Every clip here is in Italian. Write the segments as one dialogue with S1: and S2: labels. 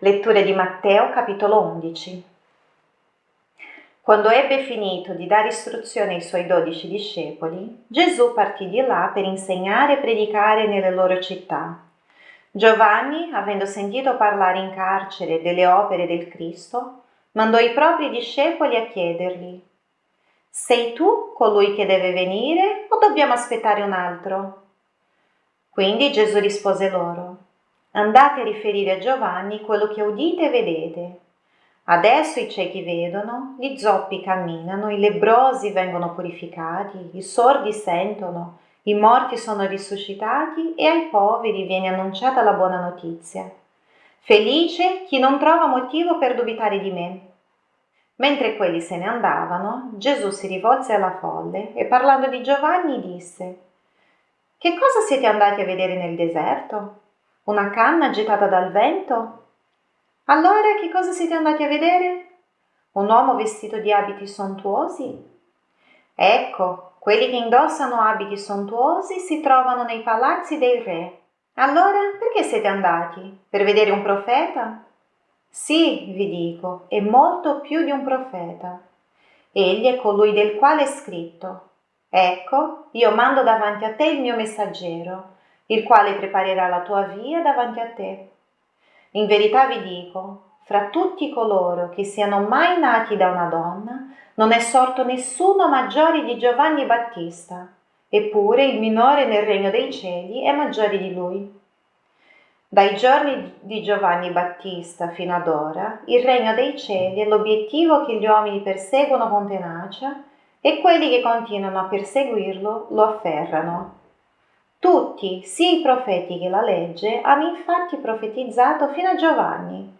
S1: Letture di Matteo capitolo 11. Quando ebbe finito di dare istruzione ai suoi dodici discepoli, Gesù partì di là per insegnare e predicare nelle loro città. Giovanni, avendo sentito parlare in carcere delle opere del Cristo, mandò i propri discepoli a chiedergli, Sei tu colui che deve venire o dobbiamo aspettare un altro? Quindi Gesù rispose loro, Andate a riferire a Giovanni quello che udite e vedete. Adesso i ciechi vedono, gli zoppi camminano, i lebrosi vengono purificati, i sordi sentono, i morti sono risuscitati e ai poveri viene annunciata la buona notizia. Felice chi non trova motivo per dubitare di me. Mentre quelli se ne andavano, Gesù si rivolse alla folle e parlando di Giovanni disse Che cosa siete andati a vedere nel deserto? Una canna agitata dal vento? Allora che cosa siete andati a vedere? Un uomo vestito di abiti sontuosi? Ecco, quelli che indossano abiti sontuosi si trovano nei palazzi dei re. Allora perché siete andati? Per vedere un profeta? Sì, vi dico, è molto più di un profeta. Egli è colui del quale è scritto. Ecco, io mando davanti a te il mio messaggero il quale preparerà la tua via davanti a te. In verità vi dico, fra tutti coloro che siano mai nati da una donna, non è sorto nessuno maggiore di Giovanni Battista, eppure il minore nel regno dei cieli è maggiore di lui. Dai giorni di Giovanni Battista fino ad ora, il regno dei cieli è l'obiettivo che gli uomini perseguono con tenacia e quelli che continuano a perseguirlo lo afferrano tutti, sia i profeti che la legge, hanno infatti profetizzato fino a Giovanni,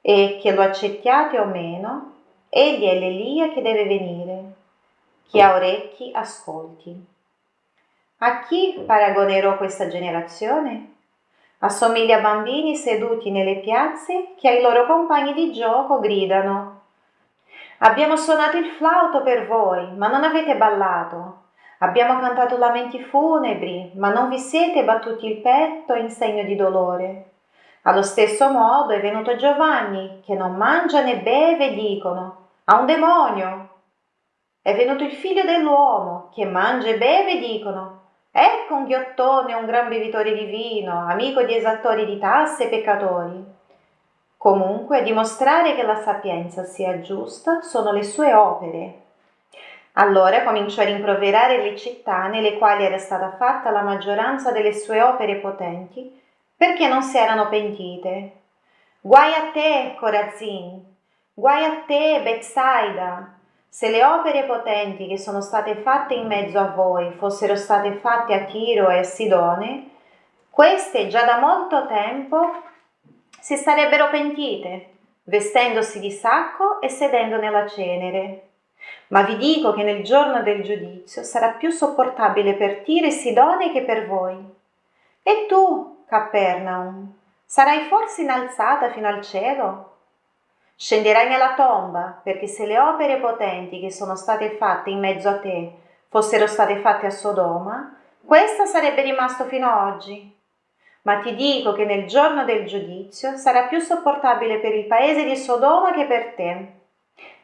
S1: e che lo accettiate o meno, egli è l'Elia che deve venire. Chi ha orecchi, ascolti. A chi paragonerò questa generazione? Assomiglia a bambini seduti nelle piazze che ai loro compagni di gioco gridano Abbiamo suonato il flauto per voi, ma non avete ballato. Abbiamo cantato lamenti funebri, ma non vi siete battuti il petto in segno di dolore. Allo stesso modo è venuto Giovanni, che non mangia né beve, dicono, ha un demonio. È venuto il figlio dell'uomo, che mangia e beve, dicono, ecco un ghiottone, un gran bevitore di vino, amico di esattori di tasse e peccatori. Comunque, a dimostrare che la sapienza sia giusta sono le sue opere allora cominciò a rimproverare le città nelle quali era stata fatta la maggioranza delle sue opere potenti, perché non si erano pentite. Guai a te, Corazin! Guai a te, Bethsaida! Se le opere potenti che sono state fatte in mezzo a voi fossero state fatte a Tiro e a Sidone, queste già da molto tempo si sarebbero pentite, vestendosi di sacco e sedendo nella cenere. Ma vi dico che nel giorno del giudizio sarà più sopportabile per Tiro e Sidone che per voi. E tu, Capernaum, sarai forse innalzata fino al cielo? Scenderai nella tomba, perché se le opere potenti che sono state fatte in mezzo a te fossero state fatte a Sodoma, questa sarebbe rimasto fino ad oggi. Ma ti dico che nel giorno del giudizio sarà più sopportabile per il paese di Sodoma che per te.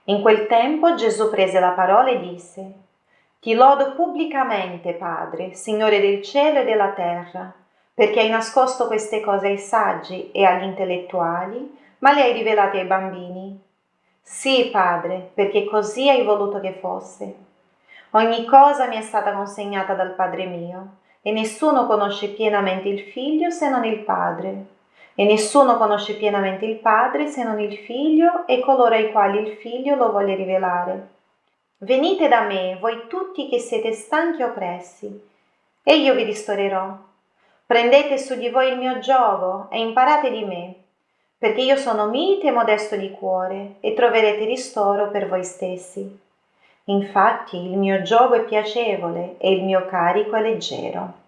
S1: In quel tempo Gesù prese la parola e disse, Ti lodo pubblicamente, Padre, Signore del cielo e della terra, perché hai nascosto queste cose ai saggi e agli intellettuali, ma le hai rivelate ai bambini. Sì, Padre, perché così hai voluto che fosse. Ogni cosa mi è stata consegnata dal Padre mio, e nessuno conosce pienamente il Figlio se non il Padre e nessuno conosce pienamente il Padre se non il Figlio e coloro ai quali il Figlio lo vuole rivelare. Venite da me, voi tutti che siete stanchi e oppressi, e io vi ristorerò. Prendete su di voi il mio gioco e imparate di me, perché io sono mite e modesto di cuore, e troverete ristoro per voi stessi. Infatti il mio gioco è piacevole e il mio carico è leggero.